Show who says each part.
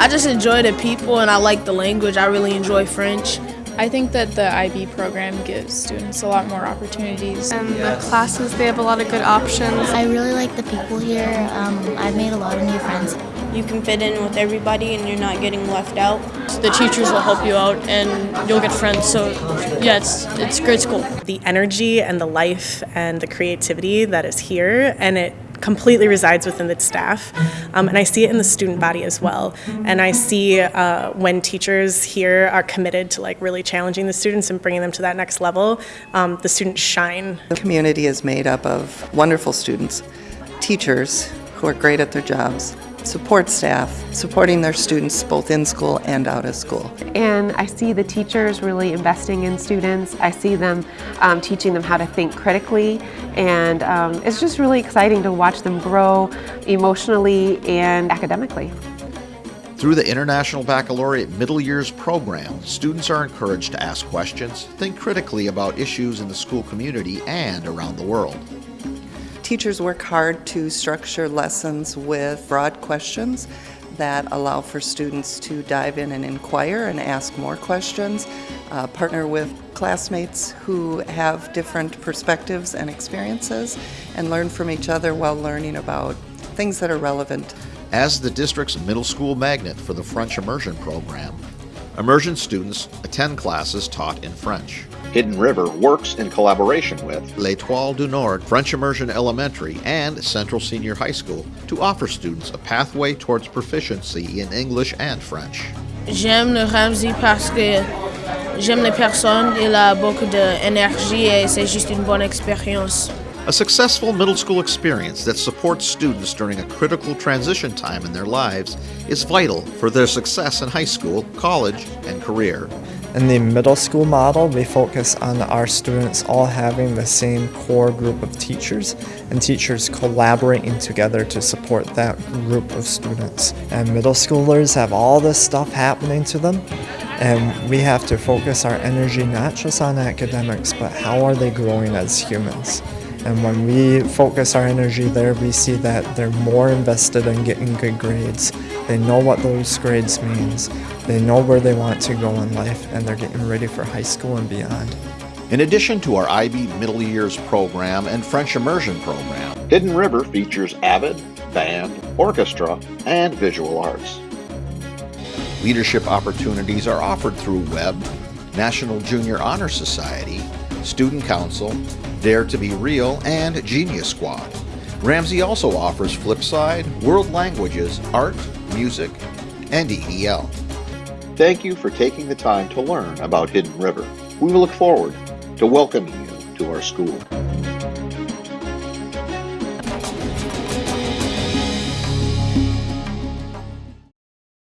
Speaker 1: I just enjoy the people and I like the language. I really enjoy French.
Speaker 2: I think that the IB program gives students a lot more opportunities.
Speaker 3: And the classes, they have a lot of good options.
Speaker 4: I really like the people here. Um, I've made a lot of new friends.
Speaker 5: You can fit in with everybody and you're not getting left out.
Speaker 6: The teachers will help you out and you'll get friends. So yeah, it's, it's great school.
Speaker 7: The energy and the life and the creativity that is here and it completely resides within the staff. Um, and I see it in the student body as well. And I see uh, when teachers here are committed to like really challenging the students and bringing them to that next level, um, the students shine.
Speaker 8: The community is made up of wonderful students, teachers who are great at their jobs, support staff, supporting their students both in school and out of school.
Speaker 9: And I see the teachers really investing in students. I see them um, teaching them how to think critically and um, it's just really exciting to watch them grow emotionally and academically.
Speaker 10: Through the International Baccalaureate Middle Years program, students are encouraged to ask questions, think critically about issues in the school community and around the world.
Speaker 8: Teachers work hard to structure lessons with broad questions that allow for students to dive in and inquire and ask more questions, uh, partner with classmates who have different perspectives and experiences, and learn from each other while learning about things that are relevant.
Speaker 10: As the district's middle school magnet for the French Immersion program, immersion students attend classes taught in French. Hidden River works in collaboration with L'Étoile du Nord, French Immersion Elementary, and Central Senior High School to offer students a pathway towards proficiency in English and French.
Speaker 1: J'aime le Ramsey parce que j'aime les personnes, il a beaucoup d'énergie et c'est juste une bonne expérience.
Speaker 10: A successful middle school experience that supports students during a critical transition time in their lives is vital for their success in high school, college, and career.
Speaker 11: In the middle school model, we focus on our students all having the same core group of teachers and teachers collaborating together to support that group of students. And middle schoolers have all this stuff happening to them and we have to focus our energy not just on academics, but how are they growing as humans. And when we focus our energy there, we see that they're more invested in getting good grades. They know what those grades means. They know where they want to go in life, and they're getting ready for high school and beyond.
Speaker 10: In addition to our IB Middle Years program and French Immersion program, Hidden River features AVID, band, orchestra, and visual arts. Leadership opportunities are offered through WEB, National Junior Honor Society, Student Council, Dare to Be Real, and Genius Squad. Ramsey also offers Flipside, World Languages, Art, Music, and EEL. Thank you for taking the time to learn about Hidden River. We look forward to welcoming you to our school.